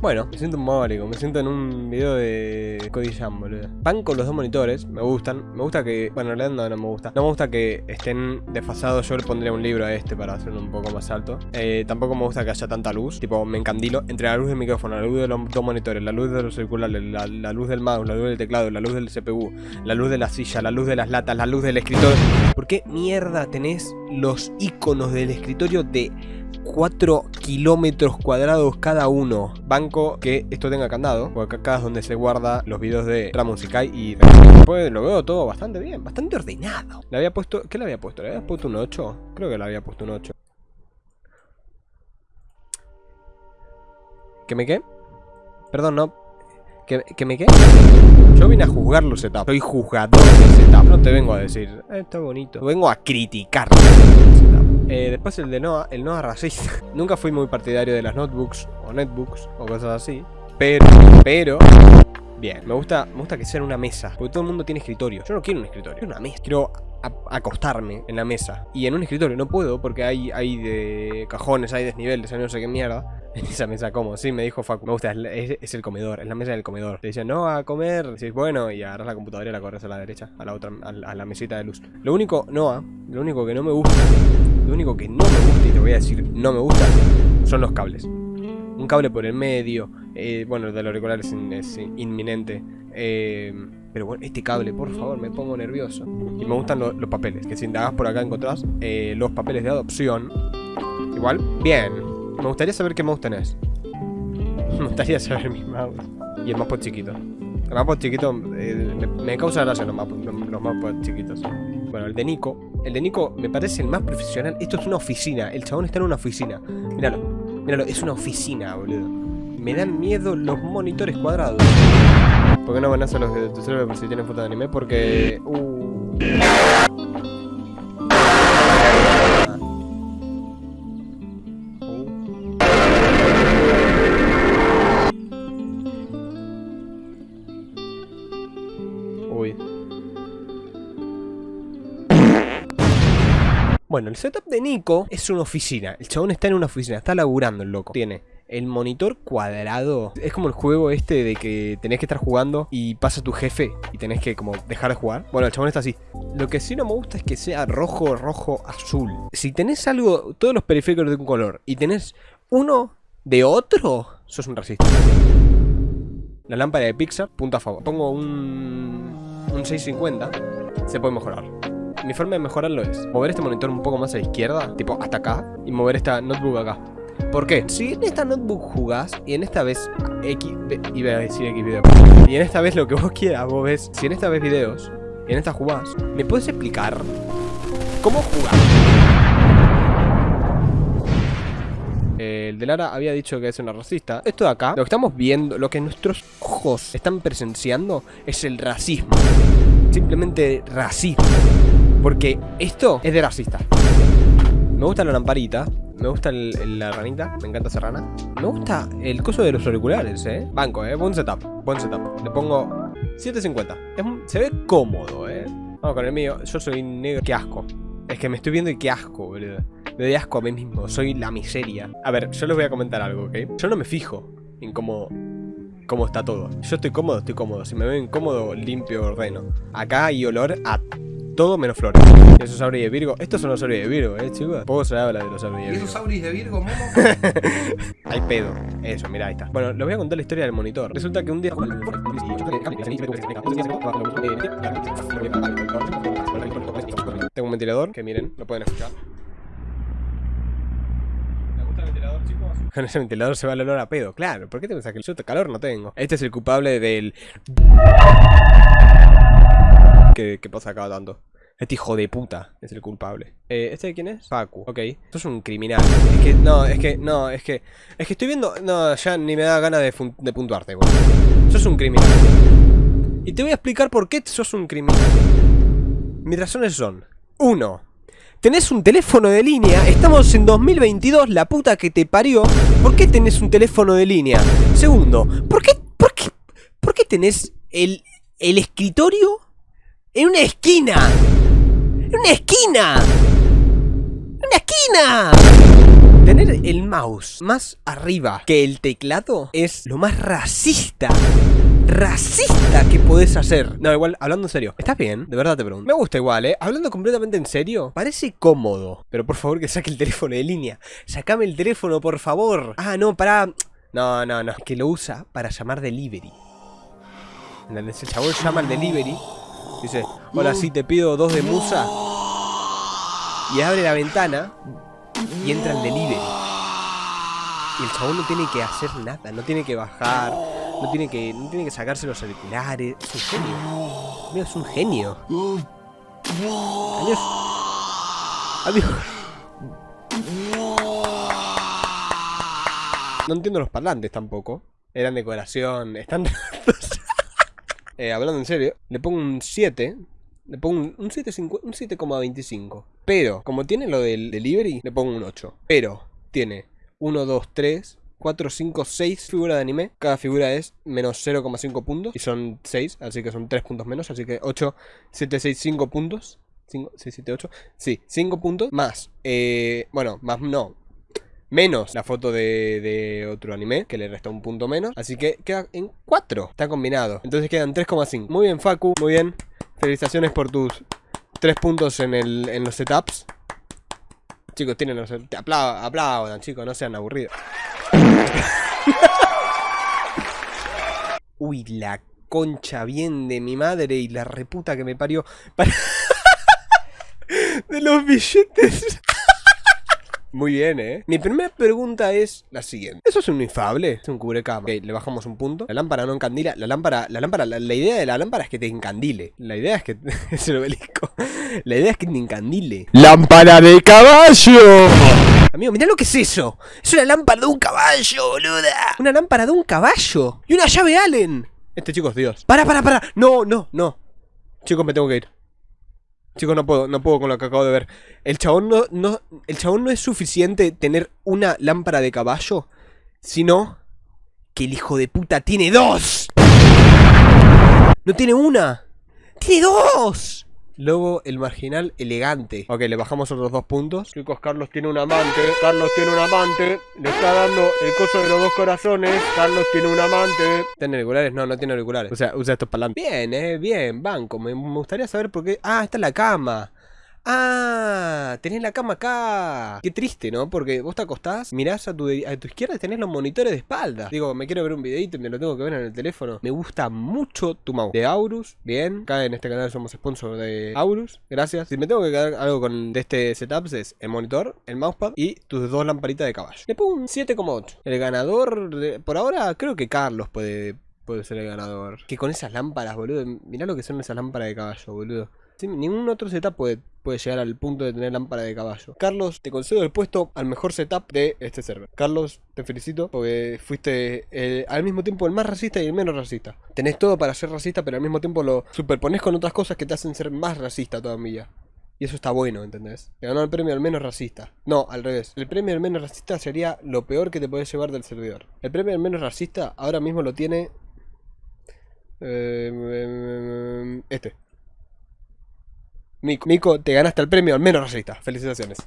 Bueno, me siento un mórico, me siento en un video de Cody Jam, boludo. Van con los dos monitores, me gustan. Me gusta que. Bueno, en realidad no, no me gusta. No me gusta que estén desfasados. Yo le pondría un libro a este para hacerlo un poco más alto. Eh, tampoco me gusta que haya tanta luz. Tipo, me encandilo entre la luz del micrófono, la luz de los dos monitores, la luz de los circulares, la, luz del mouse, la luz del teclado, la luz del CPU, la luz de la silla, la luz de las latas, la luz del escritorio. ¿Por qué mierda tenés los iconos del escritorio de 4 kilómetros cuadrados cada uno. Que esto tenga candado, porque acá es donde se guarda los videos de Ramon Kai y después lo veo todo bastante bien, bastante ordenado. Le había puesto, ¿qué le había puesto? ¿Le había puesto un 8? Creo que le había puesto un 8. ¿Que me qué? Perdón, no. ¿Que, que me qué? Yo vine a juzgar los setups. Soy juzgador de setup. No te vengo a decir, eh, está bonito. Vengo a criticar. Eh, después el de Noah, el Noah racista. Nunca fui muy partidario de las notebooks o netbooks o cosas así. Pero, pero, bien, me gusta, me gusta que sea en una mesa. Porque todo el mundo tiene escritorio. Yo no quiero un escritorio, quiero una mesa. Quiero acostarme en la mesa. Y en un escritorio no puedo porque hay, hay de cajones, hay desniveles, hay no sé qué mierda. En esa mesa como, sí, me dijo Facu, me gusta, es, el comedor, es la mesa del comedor. Te dicen, no, a comer, decís, bueno, y agarras la computadora y la corres a la derecha, a la otra, a la, mesita de luz. Lo único, Noah, lo único que no me gusta, lo único que no me gusta, y te voy a decir, no me gusta, son los cables. Un cable por el medio, eh, bueno, el de los auriculares es, inminente. Eh, pero bueno, este cable, por favor, me pongo nervioso. Y me gustan los papeles, que si indagas por acá encontrás eh, los papeles de adopción. Igual, bien, me gustaría saber qué mouse tenés. Me gustaría saber mi mouse. Y el mousepad chiquito. El mousepad chiquito me, causa gracia los, los chiquitos. Bueno, el de Nico. El de Nico me parece el más profesional. Esto es una oficina. El chabón está en una oficina. Míralo. Míralo, es una oficina, boludo. Me dan miedo los monitores cuadrados. ¿Por qué no van a hacer los de tu celular por si tienen foto de anime? Porque... Uh... Bueno, el setup de Nico es una oficina. El chabón está en una oficina, está laburando el loco. Tiene el monitor cuadrado. Es como el juego este de que tenés que estar jugando y pasa tu jefe y tenés que como dejar de jugar. Bueno, el chabón está así. Lo que sí no me gusta es que sea rojo, rojo, azul. Si tenés algo, todos los periféricos de un color y tenés uno de otro, sos un racista. La lámpara de Pixar, punto a favor. Pongo un, un 650, se puede mejorar. Mi forma de mejorarlo es mover este monitor un poco más a la izquierda, tipo hasta acá, y mover esta notebook acá. ¿Por qué? Si en esta notebook jugás y en esta vez X, iba a decir X video, y en esta vez lo que vos quieras, vos ves, si en esta vez videos y en esta jugás, ¿me puedes explicar cómo jugar? El de Lara había dicho que es una racista. Esto de acá, lo que estamos viendo, lo que nuestros ojos están presenciando es el racismo. Simplemente racismo. Porque esto es de racista. Me gusta la lamparita. Me gusta la ranita. Me encanta esa rana. Me gusta el coso de los auriculares, eh. Banco, eh. Buen setup. Buen setup. Le pongo 750. se ve cómodo, eh. Vamos con el mío. Yo soy negro. Qué asco. Es que me estoy viendo y qué asco, boludo. Me doy asco a mí mismo. Soy la miseria. A ver, yo les voy a comentar algo, ¿ok? Yo no me fijo en cómo cómo está todo. Yo estoy cómodo, estoy cómodo. Si me veo incómodo, limpio, ordeno. Acá hay olor a todo menos flores. Esos auris de Virgo. Estos son los auris de Virgo, eh, chicos. Poco se habla de los auris de Virgo. ¿Y esos auris de Virgo, Momo? Hay pedo. Eso, mira, ahí está. Bueno, les voy a contar la historia del monitor. Resulta que un día. Tengo un ventilador que miren, lo pueden escuchar. ¿Les gusta el ventilador, chicos? Con ese ventilador se va el olor a pedo. Claro, ¿por qué te pensás que yo calor no tengo? Este es el culpable del. ¿Qué, qué pasa acá tanto? Este hijo de puta es el culpable. Eh, ¿Este de quién es? Facu. Ok. Esto es un criminal. Es que, no, es que, no, es que... Es que estoy viendo... No, ya ni me da ganas de, de puntuarte, güey. Sos un criminal. Y te voy a explicar por qué sos un criminal. Mis razones son... Uno. Tenés un teléfono de línea, estamos en 2022, la puta que te parió. ¿Por qué tenés un teléfono de línea? Segundo, ¿por qué, por qué, por qué tenés el, el escritorio en una esquina? ¡En una esquina! ¡En una esquina! Tener el mouse más arriba que el teclado es lo más racista racista que podés hacer. No, igual, hablando en serio. ¿Estás bien? De verdad te pregunto. Me gusta igual, ¿eh? Hablando completamente en serio, parece cómodo. Pero por favor que saque el teléfono de línea. Sacame el teléfono, por favor. Ah, no, para... No, no, no. Que lo usa para llamar delivery. El chabón llama al delivery. Dice, hola, sí, te pido dos de musa. Y abre la ventana y entra el delivery. Y el chabón no tiene que hacer nada, no tiene que bajar, no tiene que, no tiene que sacarse los auriculares. Es un genio. Amigo, es un genio. Adiós. Adiós. No entiendo los parlantes tampoco. Eran decoración. Están eh, hablando en serio, le pongo un 7. Le pongo un, un 7,25. Pero, como tiene lo del delivery, le pongo un 8. Pero, tiene 1, 2, 3, 4, 5, 6 figuras de anime. Cada figura es menos 0,5 puntos. Y son 6, así que son 3 puntos menos. Así que 8, 7, 6, 5 puntos. 5, 6, 7, 8. Sí, 5 puntos. Más, eh, bueno, más no. Menos la foto de, otro anime, que le resta un punto menos. Así que queda en 4. Está combinado. Entonces quedan 3,5. Muy bien, Facu. Muy bien. Felicitaciones por tus 3 puntos en, el, en los setups. Chicos, tienen los... Aplaudan, chicos, no sean aburridos. Uy, la concha bien de mi madre y la reputa que me parió. de los billetes. Muy bien, ¿eh? Mi primera pregunta es la siguiente. ¿Eso es un infable? Es un cubrecama. Ok, le bajamos un punto. La lámpara no encandila. La lámpara, la lámpara, la, idea de la lámpara es que te encandile. La idea es que... es el obelisco. La idea es que te encandile. ¡Lámpara de caballo! Amigo, mirá lo que es eso. Es una lámpara de un caballo, boluda. Una lámpara de un caballo. Y una llave Allen. Este chico es Dios. Para, para, para. No, no, no. Chicos, me tengo que ir. Chicos, no puedo, no puedo con lo que acabo de ver. El chabón no, no, el chabón no es suficiente tener una lámpara de caballo, sino que el hijo de puta tiene dos. No tiene una, tiene dos. Lobo, el marginal elegante. Ok, le bajamos otros dos puntos. Chicos, Carlos tiene un amante. Carlos tiene un amante. Le está dando el coso de los dos corazones. Carlos tiene un amante. ¿Tiene auriculares? No, no tiene auriculares. O sea, usa estos para Bien, eh, bien, banco. Me, me gustaría saber por qué. Ah, está en la cama. Ah, tenés la cama acá. Qué triste, ¿no? Porque vos te acostás, mirás a tu, a tu izquierda y tenés los monitores de espalda. Digo, me quiero ver un videito y me lo tengo que ver en el teléfono. Me gusta mucho tu mouse. De Aurus, bien. Acá en este canal somos sponsor de Aurus. Gracias. Si me tengo que quedar algo con de este setup es el monitor, el mousepad y tus dos lamparitas de caballo. Le pongo un 7,8. El ganador, de, por ahora, creo que Carlos puede, puede ser el ganador. Que con esas lámparas, boludo. Mirá lo que son esas lámparas de caballo, boludo ningún otro setup puede, puede llegar al punto de tener lámpara de caballo. Carlos, te concedo el puesto al mejor setup de este server. Carlos, te felicito porque fuiste eh, al mismo tiempo el más racista y el menos racista. Tenés todo para ser racista, pero al mismo tiempo lo superpones con otras cosas que te hacen ser más racista todavía. Y eso está bueno, ¿entendés? Te ganó el premio al menos racista. No, al revés. El premio al menos racista sería lo peor que te puedes llevar del servidor. El premio al menos racista ahora mismo lo tiene... Eh, este. Mico, te ganaste el premio al menos racista. Felicitaciones.